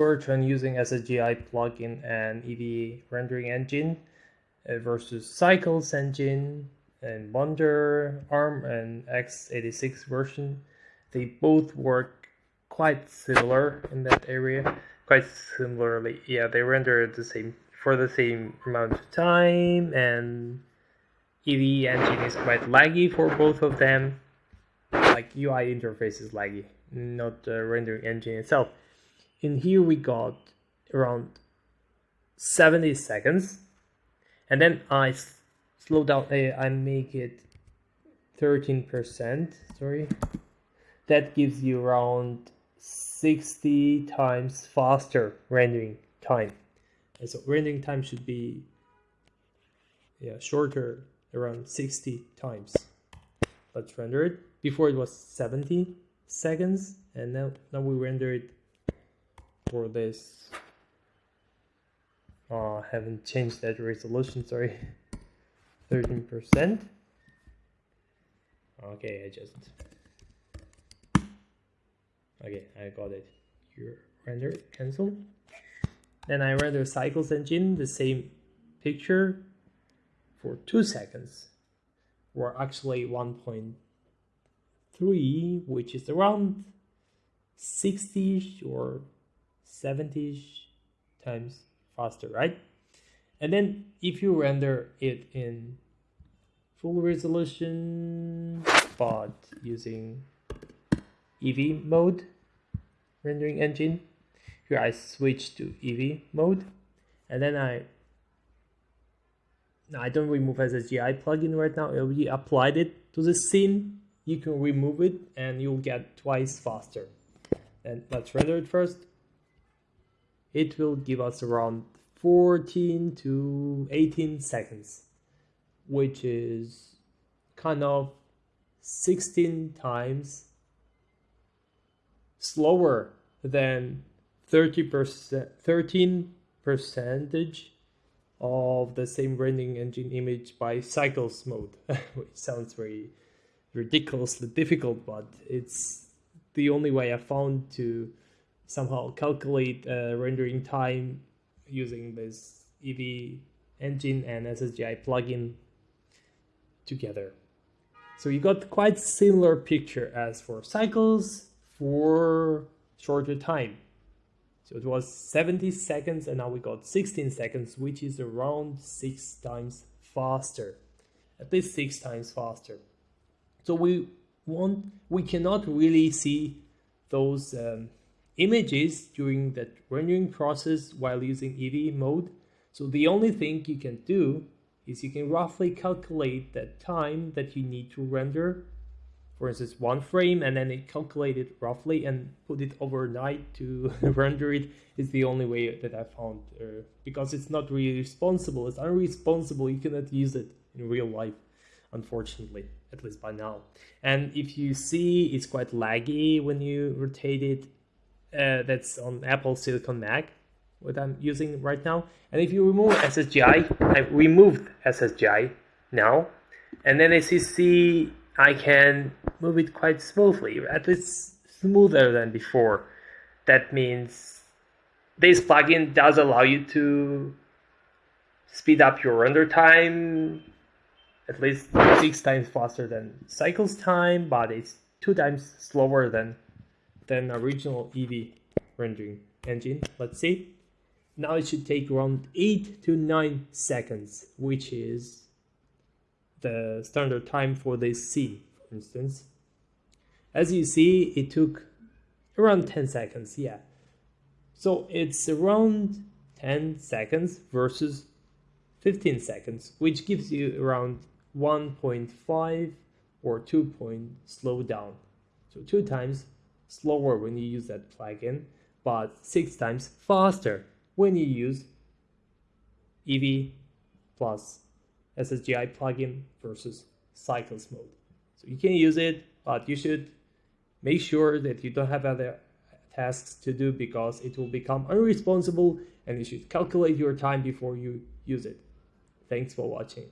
Bertrand using SSGI plugin and Eevee rendering engine uh, versus Cycles engine and Wonder, ARM, and x86 version. They both work quite similar in that area. Quite similarly, yeah, they render the same for the same amount of time, and Eevee engine is quite laggy for both of them. Like UI interface is laggy, not the rendering engine itself. In here we got around 70 seconds, and then I slow down. Uh, I make it 13%. Sorry, that gives you around 60 times faster rendering time. And so rendering time should be yeah shorter around 60 times. Let's render it. Before it was 70 seconds and now now we render it for this. I haven't changed that resolution, sorry. 13%. Okay, I just Okay, I got it. Here, render, cancel. Then I render cycles engine, the same picture for two seconds, or actually 1.3, which is around 60 or 70 times faster, right? And then if you render it in full resolution, but using Eevee mode rendering engine. Here I switch to Eevee mode and then I now I don't remove SSGI plugin right now. I already applied it to the scene. You can remove it and you'll get twice faster. And let's render it first. It will give us around 14 to 18 seconds, which is kind of 16 times slower than 30%, 13 percentage of the same rendering engine image by cycles mode, which sounds very ridiculously difficult, but it's the only way I found to somehow calculate uh, rendering time using this Eevee engine and SSGI plugin together. So you got quite similar picture as for cycles, for shorter time. So it was 70 seconds and now we got 16 seconds, which is around six times faster, at least six times faster. So we want, we cannot really see those um, images during that rendering process while using Eevee mode. So the only thing you can do is you can roughly calculate the time that you need to render for instance, one frame and then it calculated roughly and put it overnight to render it is the only way that I found uh, because it's not really responsible. It's unresponsible. You cannot use it in real life, unfortunately, at least by now. And if you see, it's quite laggy when you rotate it. Uh, that's on Apple Silicon Mac, what I'm using right now. And if you remove SSGI, I've removed SSGI now, and then as you see, I can move it quite smoothly, at least smoother than before. That means this plugin does allow you to speed up your render time at least six times faster than cycles time, but it's two times slower than than original Eevee rendering engine. Let's see. Now it should take around eight to nine seconds, which is the standard time for this scene, for instance. As you see, it took around 10 seconds, yeah. So it's around 10 seconds versus 15 seconds, which gives you around 1.5 or 2 point slow down. So two times slower when you use that plugin, but six times faster when you use Eevee plus SSGI plugin versus cycles mode. So you can use it, but you should make sure that you don't have other tasks to do because it will become unresponsible and you should calculate your time before you use it. Thanks for watching.